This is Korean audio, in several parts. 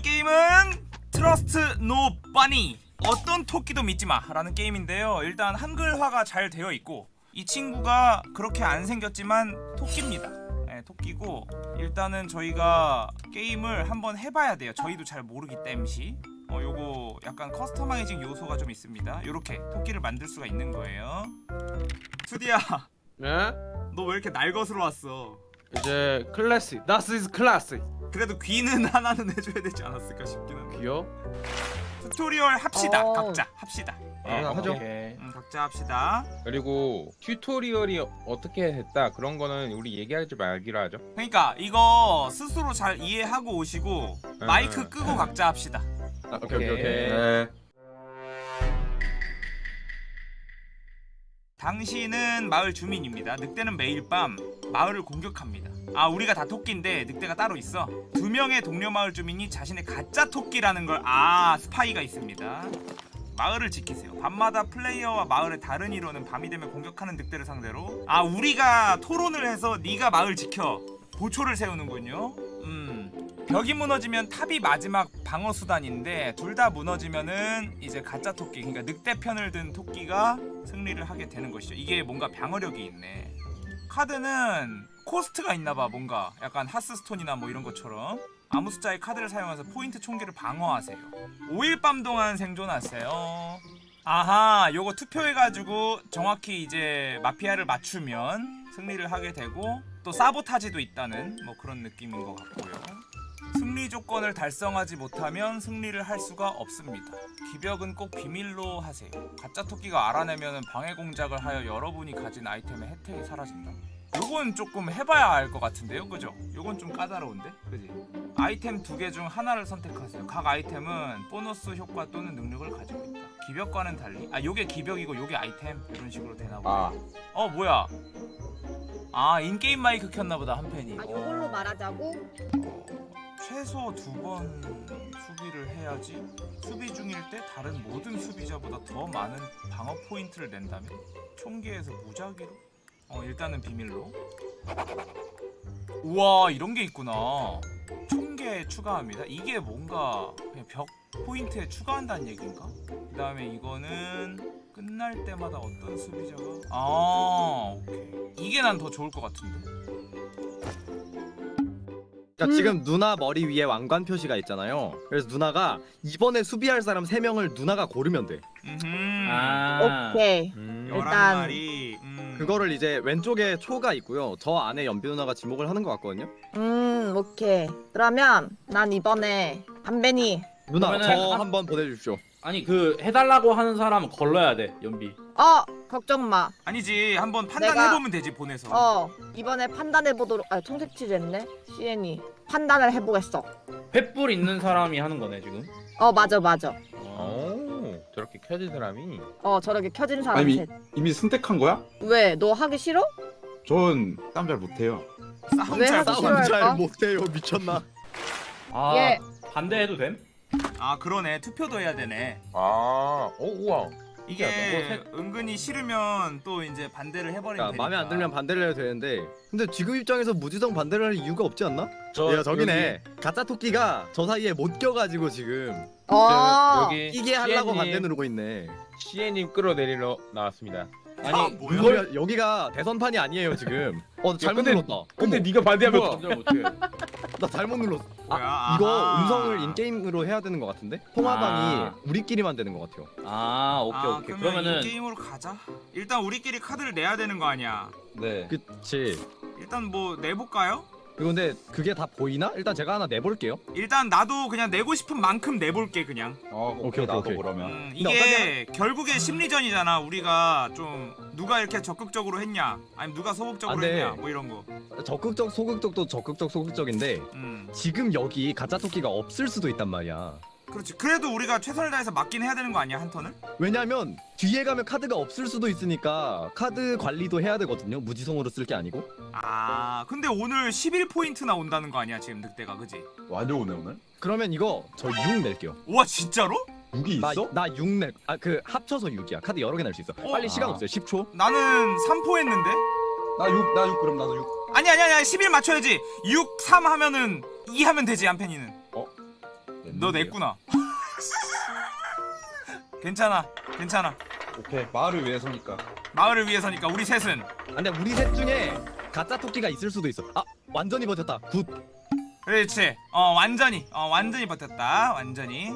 오늘 게임은 Trust No Bunny 어떤 토끼도 믿지마 라는 게임인데요. 일단 한글화가 잘 되어 있고 이 친구가 그렇게 안 생겼지만 토끼입니다. 네, 토끼고 일단은 저희가 게임을 한번 해봐야 돼요. 저희도 잘 모르기 땜시. 어 요거 약간 customizing 요소가 좀 있습니다. 요렇게 토끼를 만들 수가 있는 거예요. 투디야 네? 너 왜 이렇게 날 것으로 왔어? 이제 클래식. This is classic 그래도 귀는 하나는 해줘야 되지 않았을까 싶긴 한데 귀여? 튜토리얼 합시다 어. 각자 합시다 아, 하죠 오케이. 음, 각자 합시다 그리고 튜토리얼이 어떻게 됐다 그런 거는 우리 얘기하지 말기로 하죠. 그러니까 이거 스스로 잘 이해하고 오시고 응, 마이크 응. 끄고 각자 합시다 아, 오케이 오케이 오케이 네. 당신은 마을 주민입니다. 늑대는 매일 밤 마을을 공격합니다. 아 우리가 다 토끼인데 늑대가 따로 있어? 두 명의 동료 마을 주민이 자신의 가짜 토끼라는 걸 아 스파이가 있습니다. 마을을 지키세요. 밤마다 플레이어와 마을의 다른 이로는 밤이 되면 공격하는 늑대를 상대로. 아 우리가 토론을 해서 네가 마을 지켜. 보초를 세우는군요. 음 벽이 무너지면 탑이 마지막 방어 수단인데 둘 다 무너지면은 이제 가짜 토끼 그러니까 늑대 편을 든 토끼가 승리를 하게 되는 것이죠. 이게 뭔가 방어력이 있네. 카드는 코스트가 있나봐 뭔가. 약간 하스스톤이나 뭐 이런 것처럼. 아무 숫자의 카드를 사용해서 포인트 총기를 방어하세요. 5일 밤 동안 생존하세요. 아하 요거 투표해가지고 정확히 이제 마피아를 맞추면 승리를 하게 되고 또 사보타지도 있다는 뭐 그런 느낌인 것 같고요 승리 조건을 달성하지 못하면 승리를 할 수가 없습니다. 기벽은 꼭 비밀로 하세요. 가짜 토끼가 알아내면 방해 공작을 하여 여러분이 가진 아이템의 혜택이 사라진다. 요건 조금 해봐야 알 것 같은데요, 그죠? 요건 좀 까다로운데, 그지? 아이템 두 개 중 하나를 선택하세요. 각 아이템은 보너스 효과 또는 능력을 가지고 있다. 기벽과는 달리, 아 요게 기벽이고 요게 아이템 이런 식으로 되나 보네. 아, 어 뭐야? 아 인게임 마이크 켰나보다 한 팬이. 아, 이걸로 말하자고? 최소 두 번 수비를 해야지 수비 중일 때 다른 모든 수비자보다 더 많은 방어 포인트를 낸다면 총기에서 무작위로? 어 일단은 비밀로. 우와 이런 게 있구나. 총계 추가합니다. 이게 뭔가 그냥 벽 포인트에 추가한다는 얘기인가? 그 다음에 이거는 끝날 때마다 어떤 수비자가? 아 오케이. 이게 난 더 좋을 것 같은데 그러니까 지금 누나 머리 위에 왕관 표시가 있잖아요. 그래서 누나가 이번에 수비할 사람 3명을 누나가 고르면 돼. 아. 오케이. 음. 일단- 음. 그거를 이제 왼쪽에 초가 있고요. 저 안에 연비 누나가 지목을 하는 것 같거든요. 음, 오케이. 그러면 난 이번에 담배니. 누나 그러면은 저 한- 한번 보내주십시오. 아니 그 해달라고 하는 사람은 걸러야 돼 연비. 어, 걱정 마. 아니지 한번 판단해 내가- 보면 되지 보내서 어, 이번에 판단해 보도록. 아, 청색치즈 했네. CN이 판단을 해보겠어. 횃불 있는 사람이 하는 거네 지금. 어, 맞아, 맞아. 어. 오 저렇게 켜진 사람이 어, 저렇게 켜진 사람 아니, 셋. 이미 선택한 거야? 왜? 너 하기 싫어? 전 싸움 잘 못해요. 싸움 왜 잘 하기? 싸움 싫어할까? 잘 못해요. 미쳤나? 아 예. 반대해도 됨? 아 그러네 투표도 해야 되네 아, 오 우와. 이게 신기하다. 은근히 싫으면 또 이제 반대를 해버리면 그러니까 되니까 마음에 안 들면 반대를 해도 되는데 근데 지금 입장에서 무지성 반대를 할 이유가 없지 않나? 저 야 저기네. 가짜 토끼가 저 사이에 못 껴가지고 지금 어. 여기 이게 하려고 반대 누르고 있네. CN님 끌어내리러 나왔습니다. 아니 아, 뭐야 여기가, 여기가 대선판이 아니에요 지금. 어 잘못 근데- 눌렀다. 근데 어머, 네가 반대하면 뭐야? 감정 못해. 나 잘못 눌렀어. 아, 이거. 음성을 인게임으로 해야 되는 것 같은데? 통화방이 아. 우리끼리만 되는 것 같아요. 아 오케이 아, 오케이. 그러면 그러면은 이 게임으로 가자 일단 우리끼리 카드를 내야 되는 거 아니야 네. 그치. 일단 뭐 내볼까요? 그리고 근데 그게 다 보이나? 일단 제가 하나 내볼게요. 일단 나도 그냥 내고 싶은 만큼 내볼게 그냥 어, 오케이, 나도 오케이. 그러면. 음, 근데 이게 결국에 심리전이잖아 우리가 좀 누가 이렇게 적극적으로 했냐 아니면 누가 소극적으로 안 돼. 했냐 뭐 이런 거 적극적 소극적도 적극적 소극적인데 음. 지금 여기 가짜 토끼가 없을 수도 있단 말이야. 그렇지 그래도 우리가 최선을 다해서 맞긴 해야 되는 거 아니야 한 턴을? 왜냐면 뒤에 가면 카드가 없을 수도 있으니까 카드 관리도 해야 되거든요. 무지성으로 쓸 게 아니고. 아 근데 오늘 11포인트 나 온다는 거 아니야 지금 늑대가 그지? 완전 오네 오늘. 그러면 이거 저 6 낼게요. 와 진짜로? 6이 나 있어? 나6 낼. 아 그 합쳐서 6이야. 카드 여러 개 낼 수 있어. 어? 빨리 시간 아. 없어요. 10초. 나는 3포 했는데? 나 6, 나 6 그럼 나도 6. 아니 아니 아니 11 맞춰야지 6, 3 하면은 2 하면 되지 한펜이는 네, 너 냈구나 괜찮아 괜찮아 오케이 마을을 위해서니까. 마을을 위해서니까 우리 셋은 아, 근데 우리 셋 중에 가짜 토끼가 있을 수도 있어. 아 완전히 버텼다. Good. 그렇지 어 완전히 어 완전히 버텼다 완전히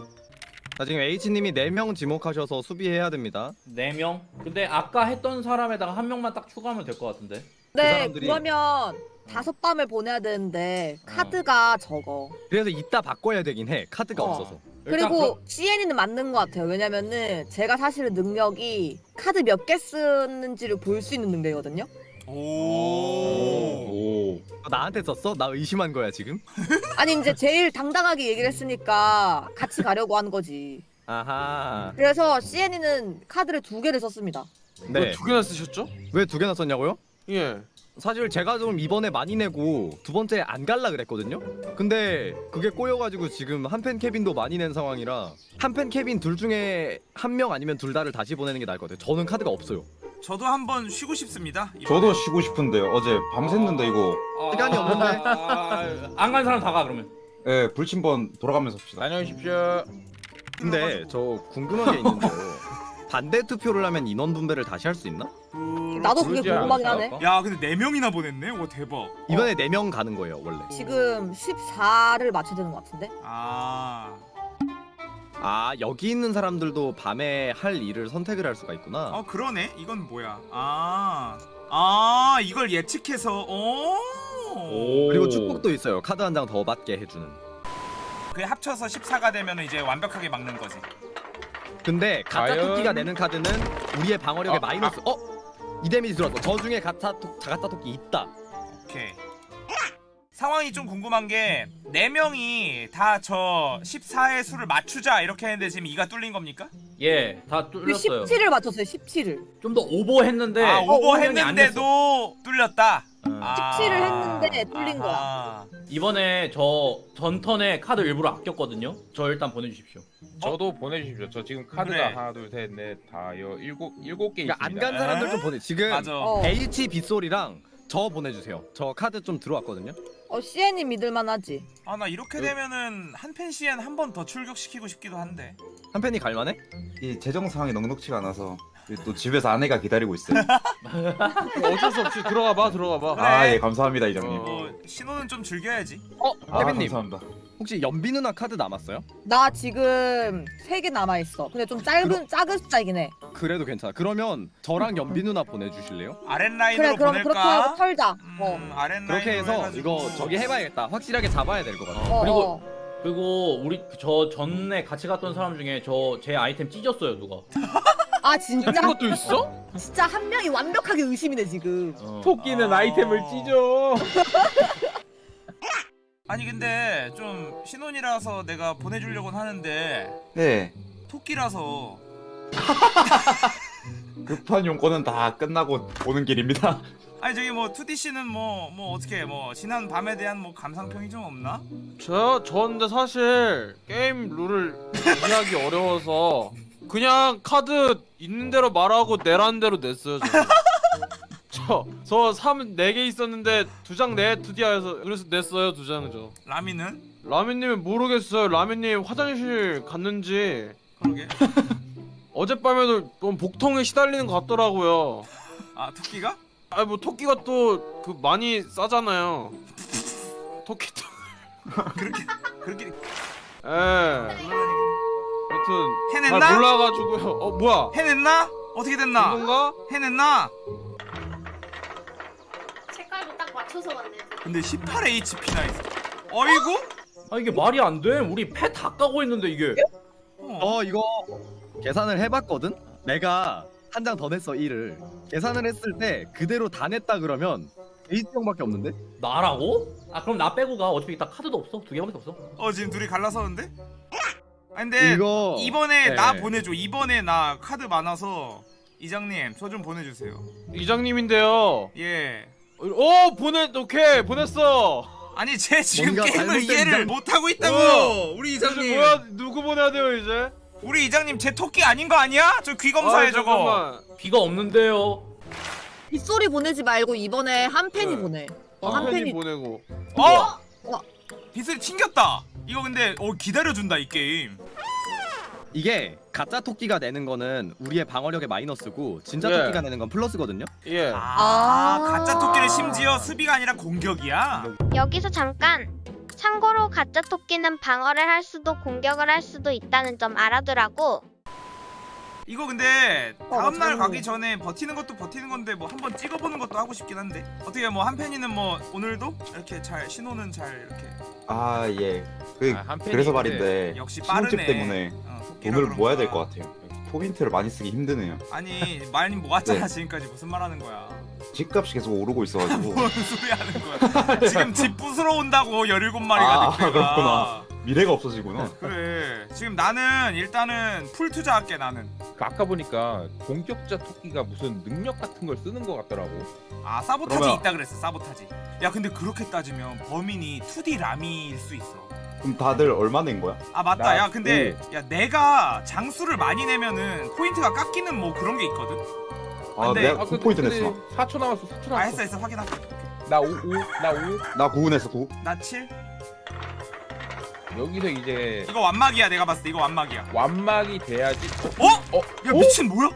자 지금 H님이 4명 지목하셔서 수비해야 됩니다. 4명? 근데 아까 했던 사람에다가 한 명만 딱 추가하면 될 것 같은데 네 사람들이- 그러면 다섯 밤을 보내야 되는데 카드가 적어 그래서 이따 바꿔야 되긴 해. 카드가 어. 없어서. 그리고 CN이는 맞는 것 같아요 왜냐면은 제가 사실은 능력이 카드 몇 개 쓰는지를 볼 수 있는 능력이거든요 오 오. 어, 나한테 썼어? 나 의심한 거야 지금? 아니 이제 제일 당당하게 얘기를 했으니까 같이 가려고 한 거지 아하. 그래서 CN이는 카드를 두 개를 썼습니다 네. 왜 두 개나 쓰셨죠? 왜 두 개나 썼냐고요? 예. 사실 제가 좀 이번에 많이 내고 두 번째 안 갈라 그랬거든요. 근데 그게 꼬여가지고 지금 한 팬 캐빈도 많이 낸 상황이라 한 팬 캐빈 둘 중에 한 명 아니면 둘 다를 다시 보내는 게 나을 것 같아요. 저는 카드가 없어요. 저도 한번 쉬고 싶습니다 이번에. 저도 쉬고 싶은데요. 어제 밤샜는데 이거. 시간이 없는데? 안 간 사람 다 가 그러면 예 불침번 돌아가면서 합시다. 안녕하십시오. 근데 저 궁금한 게 있는데요. 반대 투표를 하면 인원 분배를 다시 할 수 있나? 나도 그게 궁금하긴 하네 않을까? 야 근데 네 명이나 보냈네 와 대박 이번에 네 명 가는 거예요 원래. 지금 14를 맞춰야 되는 것 같은데 아 아 여기 있는 사람들도 밤에 할 일을 선택을 할 수가 있구나. 어 그러네 이건 뭐야 아, 아 이걸 예측해서 오, 오. 그리고 축복도 있어요. 카드 한 장 더 받게 해주는. 그게 합쳐서 14가 되면 이제 완벽하게 막는 거지 근데 가짜 과연? 토끼가 내는 카드는 우리의 방어력에 아, 마이너스. 어? 이 데미지 들어왔어. 저 중에 가짜 토 가짜 토끼 있다. 오케이 상황이 좀 궁금한 게 4명이 다 저 14의 수를 맞추자 이렇게 했는데 지금 이가 뚫린 겁니까? 예다 그 뚫렸어요 17을 맞췄어요 17을 좀 더 오버했는데 아 어, 오버 운영이 안 됐어. 했는데도 뚫렸다 아, 17을 했는데 뚫린 거야. 이번에 저 전턴에 카드 일부러 아꼈거든요 저 일단 보내주십시오 저도 보내주십시오. 저 지금 카드가 그래. 하나, 둘, 셋, 넷, 다, 여, 일곱, 일곱 개 그러니까 안 있습니다. 간 사람들 좀 보내. 지금 맞아 어, H 빗소리랑 저 보내주세요. 저 카드 좀 들어왔거든요. 어 CN이 믿을만하지 아 나 이렇게 되면은 한펜 시엔 한 번 더 출격시키고 싶기도 한데 한 팬이 갈만해? 이 재정 상황이 넉넉치가 않아서 또 집에서 아내가 기다리고 있어요. 어쩔 수 없이 들어가 봐, 들어가 봐. 그래. 아 예 감사합니다 이장님. 어. 뭐 신호는 좀 즐겨야지 어, 아 케빈님 감사합니다. 혹시 연비 누나 카드 남았어요? 나 지금 3개 남아 있어 근데 좀 짧은 작은 숫자이긴 해 그래도 괜찮아. 그러면 저랑 연비 누나 보내주실래요? 아랫라인으로 그래 그럼 그렇게 보낼까? 하고 털자 음, 어. 아랫라인으로 그렇게 해서 해가지고. 이거 저기 해봐야겠다. 확실하게 잡아야 될 것 같아. 어, 그리고- 어. 그리고 우리 저 전에 같이 갔던 사람 중에 저 제 아이템 찢었어요 누가 아 진짜 이런 것도 있어? 진짜 한 명이 완벽하게 의심이네 지금 어. 토끼는 아. 아이템을 찢어. 아니 근데 좀 신혼이라서 내가 보내주려고는 하는데 네. 토끼라서 급한 용건은 다 끝나고 오는 길입니다. 아니 저기 뭐 2DC는 뭐 뭐 어떻게 뭐 지난 밤에 대한 뭐 감상평이 좀 없나? 저, 저 근데 사실 게임 룰을 이해하기 어려워서 그냥 카드 있는 대로 말하고 내라는 대로 냈어요, 저는. 저, 저 3, 4개 있었는데 두 장 내, 투디아에서 그래서 냈어요, 두장 저. 라미는? 라면님은 모르겠어요. 라면님 화장실 갔는지 그러게 어젯밤에도 좀 복통에 시달리는 것 같더라고요. 아 토끼가? 아뭐 토끼가 또 그 많이 싸잖아요. 토끼 또. 그렇게 그렇게 예. 잘 해냈나? 몰라가지고요. 어 뭐야? 해냈나? 어떻게 됐나? 이건가? 해냈나? 색깔도 딱 맞춰서 왔네. 근데 18HP나 있어 어이구? 아 이게 말이 안 돼 우리 패 다 까고 있는데 이게 어. 어 이거 계산을 해봤거든? 내가 한 장 더 냈어 1을 계산을 했을 때 그대로 다 냈다 그러면 H형밖에 없는데? 나라고? 아 그럼 나 빼고 가 어차피 나 카드도 없어 두 개밖에 없어 어 지금 둘이 갈라서는데? 아니 근데 이거 이번에 네. 나 보내줘 이번에 나 카드 많아서 이장님 저 좀 보내주세요 이장님인데요. 예어 보내 오케이 보냈어. 아니 제 지금 게임을 이해를 이장- 못하고 있다고 뭐야? 우리 이제 이장님 뭐야 누구 보내야 돼요 이제? 우리 이장님 제 토끼 아닌 거 아니야? 저 귀 검사해 아, 저거 잠깐만. 비가 없는데요 빗소리 보내지 말고 이번에 한 팬이 네. 보내 어, 한 한 팬이 팬이 보내고. 어? 어. 빗소리 튕겼다 이거 근데 어 기다려준다 이 게임 이게 가짜 토끼가 내는 거는 우리의 방어력의 마이너스고 진짜 예. 토끼가 내는 건 플러스거든요. 예. 아, 아. 가짜 토끼는 심지어 수비가 아니라 공격이야 여기서 잠깐. 참고로 가짜 토끼는 방어를 할 수도 공격을 할 수도 있다는 점 알아두라고. 이거 근데 어, 다음날 맞아. 가기 전에 버티는 것도 버티는 건데 뭐 한번 찍어보는 것도 하고 싶긴 한데 어떻게 뭐 한팬이는 뭐 오늘도 이렇게 잘 신호는 잘 이렇게 아 예. 그 아, 그래서 말인데 역시 빠르네 때문에 어, 돈을 모아야 될. 것 같아요. 포인트를 많이 쓰기 힘드네요. 아니 많이 모았잖아 네. 지금까지 무슨 말 하는 거야 집값이 계속 오르고 있어가지고 뭔 소리 하는 거야 지금 집 부수러 온다고 17마리가 아, 늑대가 그렇구나. 미래가 없어지구나. 그래 지금 나는 일단은 full 투자할게 나는 그 아까 보니까 공격자 토끼가 무슨 능력 같은 걸 쓰는 것 같더라고. 아 사보타지 그러면- 있다 그랬어 사보타지 야 근데 그렇게 따지면 범인이 2D 라미일 수 있어 그럼 다들 얼마 낸 거야? 아 맞다 나- 야 근데 야 내가 장수를 많이 내면은 포인트가 깎이는 뭐 그런 게 있거든 아 근데- 내가 아, 9포인트 근데 냈어. 4초 남았어. 4초 아 남았어. 했어 했어 확인할게 나 5, 5, 나 5. 나9 냈어 9. 나 7? 여기서 이제 이거 완막이야 내가 봤을 때 이거 완막이야 완막이 돼야지. 어? 어? 야 미친 뭐야?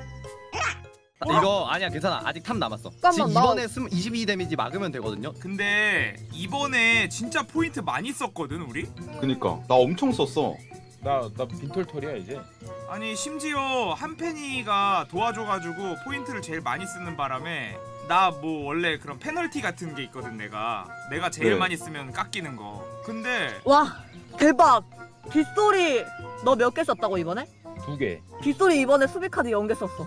이거 아니야 괜찮아 아직 탐 남았어. 잠깐만, 지금 나- 이번에 스무 22 데미지 막으면 되거든요. 근데 이번에 진짜 포인트 많이 썼거든 우리? 그니까 나 엄청 썼어. 나 나 빈털털이야 이제. 아니 심지어 한펜이가 도와줘가지고 포인트를 제일 많이 쓰는 바람에 나 뭐 원래 그런 페널티 같은 게 있거든 내가 내가 제일 네. 많이 쓰면 깎이는 거 근데 와 대박. 빗소리 너 몇 개 썼다고 이번에? 두 개. 빗소리 이번에 수비 카드 0개 썼어.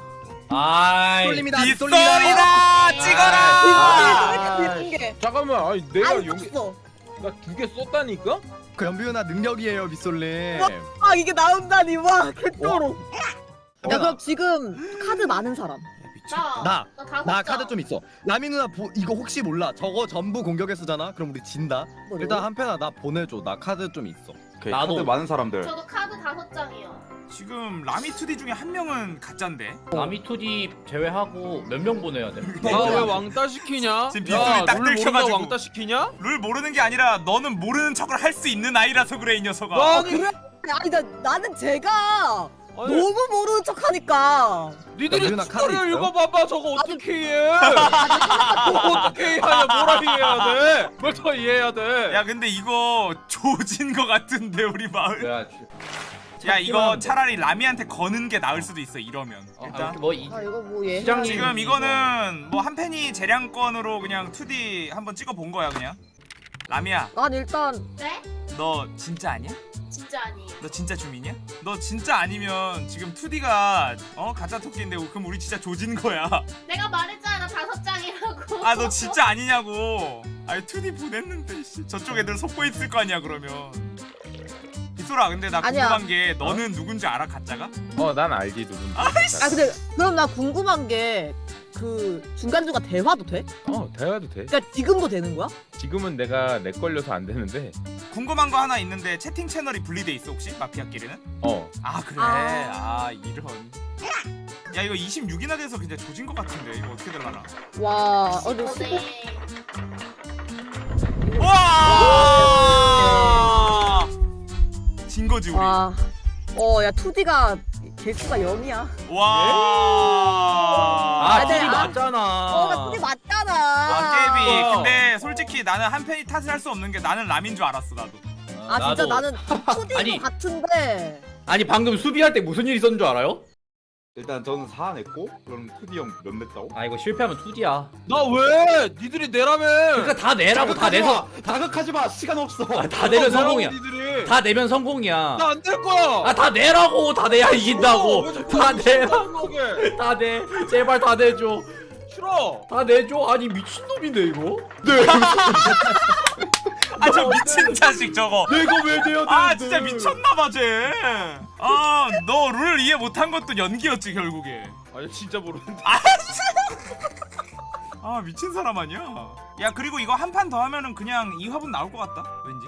아이 쏠립니다. 빗소리다 찍어라 빗소리 수비 카드 0개. 잠깐만. 아니 내가 썼어. 나 두 개 썼다니까? 그 연비은하 능력이에요 미솔님. 아 이게 나온다니 와 개쩔어. 야 어. 그럼 지금 카드 많은 사람. 나. 나. 카드 좀 있어. 라미 누나 보, 이거 혹시 몰라? 저거 전부 공격에 쓰잖아. 그럼 우리 진다. 일단 한 팬아 나 보내줘. 나 카드 좀 있어. 오케이, 나도. 카드 많은 사람들. 저도 카드 다섯 장이요. 지금 라미 2D 중에 한 명은 가짠데 남이 2D 제외하고 몇 명 보내야 돼? 나 왜 왕따 시키냐? 지금 빗소리 딱 들켜가지고. 왕따 시키냐? 룰 모르는 게 아니라 너는 모르는 척을 할 수 있는 아이라서 그래 이 녀석아 너 아니 아니 나 나는 제가 아니, 너무 모르는 척하니까. 니들이 있어요? 읽어봐봐 저거 어떻게 이해해? 어떻게 이해하냐 뭐라 이해해야 돼? 뭘 더 이해해야 돼? 야 근데 이거 조진 거 같은데 우리 마을 야, 야 이거 차라리 라미한테 거는 게 나을 수도 있어 이러면 어, 일단 뭐이 아 이거 뭐 지금 이거는 뭐 한 팬이 재량권으로 그냥 2D 한번 찍어 본 거야 그냥 라미야 난 일단 네? 너 진짜 아니야? 진짜 아니에요. 너 진짜 주민이야? 너 진짜 아니면 지금 2D가 어 가짜 토끼인데 그럼 우리 진짜 조진 거야 내가 말했잖아 나 다섯 장이라고. 아 너 진짜 아니냐고 아니 2D 보냈는데 씨. 저쪽 애들 속고 있을 거 아니야 그러면 빗소라 근데 나 아니야. 궁금한 게 너는 누군지 알아 가짜가? 어 난 알지 누군지. 아 근데 그럼 나 궁금한 게 그 중간 중간 대화도 돼? 어 대화도 돼. 그러니까 지금도 되는 거야? 지금은 내가 내 걸려서 안 되는데. 궁금한 거 하나 있는데 채팅 채널이 분리돼 있어 혹시 마피아끼리는? 어. 아 그래 아. 아, 이런 야 이거 26이나 돼서 그냥 조진 거 같은데 이거 어떻게 될라나 와, 어, 근데 어, 수고 거지 우리. 와, 어, 야 2D가 개수가 0이야. 와. 아, 네, 2D 아. 맞잖아. 어, 나 2D 맞잖아. 아 깨비. 어. 근데 솔직히 나는 한 팬이 탓을 할 수 없는 게 나는 람인 줄 알았어 나도. 아 진짜 나도. 나는 2D인 아니. 것 같은데. 아니 방금 수비할 때 무슨 일 있었는 줄 알아요? 일단 저는 4 냈고 그럼 2D 형몇 냈다고? 아 이거 실패하면 2D야. 나 왜? 니들이 내라며. 그러니까 다 내라고 다 내서 자극하지 마. 시간 없어. 아, 다 내면 성공이야. 니들이. 다 내면 성공이야. 나안될 거야. 아 다 내라고 다 내야 어, 이긴다고. 다 내라. 그러게. 다 내. 제발 다 내줘. 싫어. 다 내줘. 아니 미친놈인데 이거? 아 저 미친 자식 저거. 내가 왜 내야 돼? 아 진짜 미쳤나봐 쟤. 아너 룰 이해 못한 것도 연기였지 결국에. 아니 진짜 모르는데. 아 미친 사람 아니야? 야 그리고 이거 한 판 더 하면은 그냥 이 화분 나올 것 같다 왠지